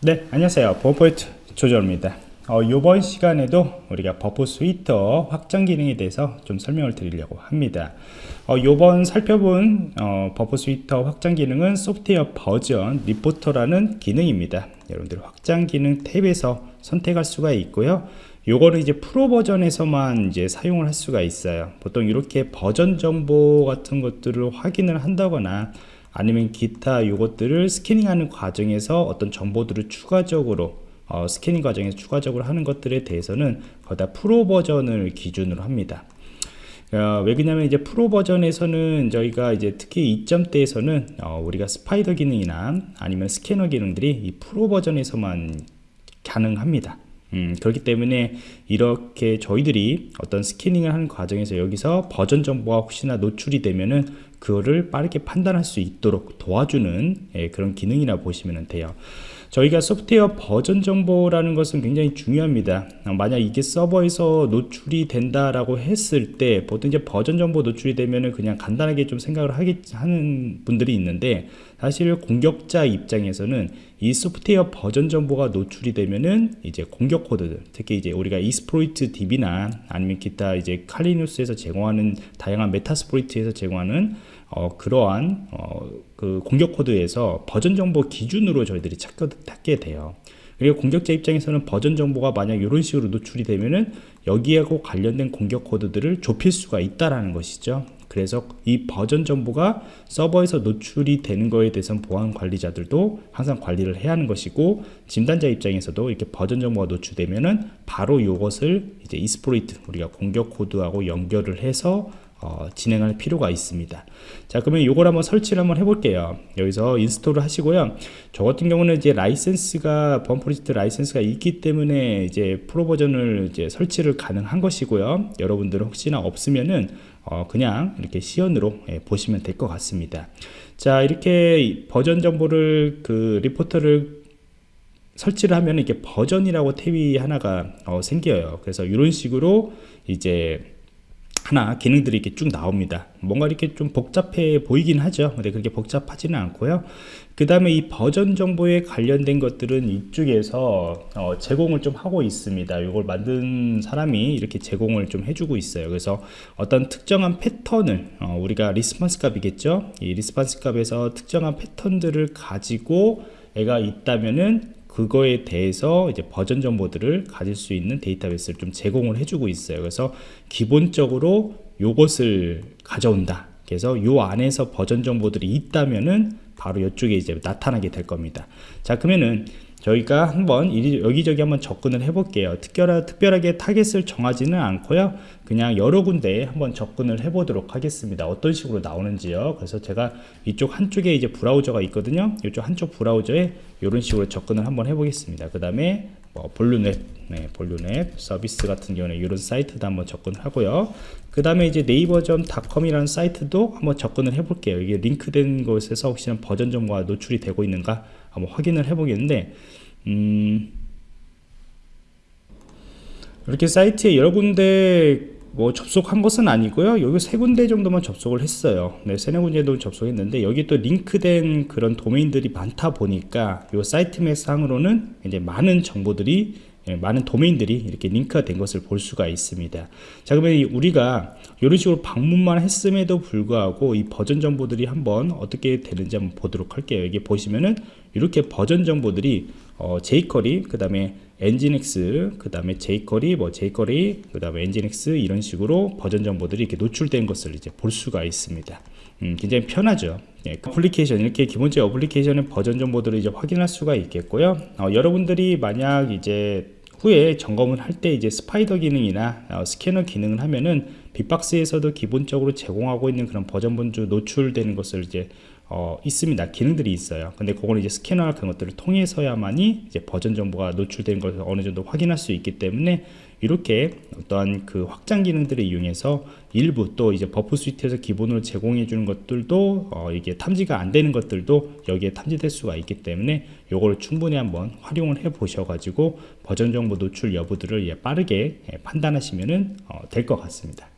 네 안녕하세요. 보안프로젝트 조정원입니다. 어, 이번 시간에도 우리가 Burp Suite 확장 기능에 대해서 좀 설명을 드리려고 합니다. 어, 이번 살펴본 어, Burp Suite 확장 기능은 Software Version Reporter라는 기능입니다. 여러분들 확장 기능 탭에서 선택할 수가 있고요. 요거는 이제 프로 버전에서만 이제 사용을 할 수가 있어요. 보통 이렇게 버전 정보 같은 것들을 확인을 한다거나 아니면 기타 요것들을 스캐닝하는 과정에서 어떤 정보들을 추가적으로 어, 스캐닝 과정에서 추가적으로 하는 것들에 대해서는 거다 프로 버전을 기준으로 합니다. 어, 왜 그러냐면 이제 프로 버전에서는 저희가 이제 특히 2점대에서는 어, 우리가 Spider 기능이나 아니면 스캐너 기능들이 이 프로 버전에서만 가능합니다. 음, 그렇기 때문에 이렇게 저희들이 어떤 스캐닝을 하는 과정에서 여기서 버전 정보가 혹시나 노출이 되면은 그거를 빠르게 판단할 수 있도록 도와주는 예, 그런 기능이라 보시면 돼요 저희가 소프트웨어 버전 정보라는 것은 굉장히 중요합니다. 어, 만약 이게 서버에서 노출이 된다라고 했을 때 보통 이제 버전 정보 노출이 되면은 그냥 간단하게 좀 생각을 하겠, 하는 분들이 있는데 사실 공격자 입장에서는 이 소프트웨어 버전 정보가 노출이 되면은 이제 공격 코드들 특히 이제 우리가 이스프로이트 DB나 아니면 기타 이제 칼리누스에서 제공하는 다양한 메타스프로이트에서 제공하는 어, 그러한 어, 그 공격 코드에서 버전 정보 기준으로 저희들이 찾게 돼요. 그리고 공격자 입장에서는 버전 정보가 만약 이런 식으로 노출이 되면은 여기하고 관련된 공격 코드들을 좁힐 수가 있다라는 것이죠. 그래서 이 버전 정보가 서버에서 노출이 되는 거에 대해서는 보안 관리자들도 항상 관리를 해야 하는 것이고 진단자 입장에서도 이렇게 버전 정보가 노출되면은 바로 이것을 이제 exploit 우리가 공격 코드하고 연결을 해서 어, 진행할 필요가 있습니다. 자 그러면 이걸 한번 설치를 한번 해볼게요. 여기서 install을 하시고요. 저 같은 경우는 이제 라이센스가 Burp Suite 라이센스가 있기 때문에 이제 프로 버전을 이제 설치를 가능한 것이고요. 여러분들은 혹시나 없으면은 어, 그냥 이렇게 시연으로 예, 보시면 될 것 같습니다. 자 이렇게 버전 정보를 그 리포터를 설치를 하면 이게 버전이라고 탭이 하나가 어, 생겨요. 그래서 이런 식으로 이제 하나 기능들이 이렇게 쭉 나옵니다. 뭔가 이렇게 좀 복잡해 보이긴 하죠. 근데 그렇게 복잡하지는 않고요. 그 다음에 이 버전 정보에 관련된 것들은 이쪽에서 어, 제공을 좀 하고 있습니다. 이걸 만든 사람이 이렇게 제공을 좀 해주고 있어요. 그래서 어떤 특정한 패턴을 어, 우리가 response 값이겠죠? 이 response 값에서 특정한 패턴들을 가지고 얘가 있다면은 그거에 대해서 이제 버전 정보들을 가질 수 있는 데이터베이스를 좀 제공을 해주고 있어요. 그래서 기본적으로 요것을 가져온다. 그래서 요 안에서 버전 정보들이 있다면은 바로 이쪽에 이제 나타나게 될 겁니다. 자, 그러면은 저희가 한번 여기저기 한번 접근을 해 볼게요 특별하, 특별하게 타겟을 정하지는 않고요 그냥 여러 군데에 한번 접근을 해 보도록 하겠습니다. 어떤 식으로 나오는지요? 그래서 제가 이쪽 한쪽에 이제 브라우저가 있거든요. 이쪽 한쪽 브라우저에 이런 식으로 접근을 한번 해 보겠습니다. 그 다음에 뭐 vulnweb 네, 볼륨앱 서비스 같은 경우는 이런 사이트도 한번 접근하고요. 그 다음에 이제 네이버점닷컴이라는 사이트도 한번 접근을 해 볼게요. 이게 링크된 곳에서 혹시나 버전 정보가 노출이 되고 있는가 한번 확인을 해 보겠는데 음 이렇게 사이트에 여러 군데 뭐 접속한 것은 아니고요. 여기 세 군데 정도만 접속을 했어요. 네, 세네 군데도 접속했는데 여기 또 링크된 그런 도메인들이 많다 보니까 이 사이트맵 상으로는 이제 많은 정보들이 예, 많은 도메인들이 이렇게 링크가 된 것을 볼 수가 있습니다. 자 그러면 우리가 이런 식으로 방문만 했음에도 불구하고 이 버전 정보들이 한번 어떻게 되는지 한번 보도록 할게요. 여기 보시면은 이렇게 버전 정보들이 어, jQuery 그 다음에 Nginx 그 다음에 jQuery 뭐 jQuery 그 다음에 Nginx 이런 식으로 버전 정보들이 이렇게 노출된 것을 이제 볼 수가 있습니다. 음, 굉장히 편하죠. 예, 어플리케이션 이렇게 기본적인 어플리케이션의 버전 정보들을 이제 확인할 수가 있겠고요. 어, 여러분들이 만약 이제 후에 점검을 할 때 이제 spider 기능이나 어, 스캐너 기능을 하면은 빅박스에서도 기본적으로 제공하고 있는 그런 버전 정보 노출되는 것을 이제 어, 있습니다. 기능들이 있어요. 근데 그거는 이제 스캐너나 그런 것들을 통해서야만이 이제 버전 정보가 노출된 것을 어느 정도 확인할 수 있기 때문에 이렇게 어떠한 그 확장 기능들을 이용해서 일부 또 이제 Burp Suite에서 기본으로 제공해 주는 것들도 어, 이게 탐지가 안 되는 것들도 여기에 탐지될 수가 있기 때문에 요거를 충분히 한번 활용을 해 보셔 가지고 버전 정보 노출 여부들을 예, 빠르게 예, 판단하시면 어, 될 것 같습니다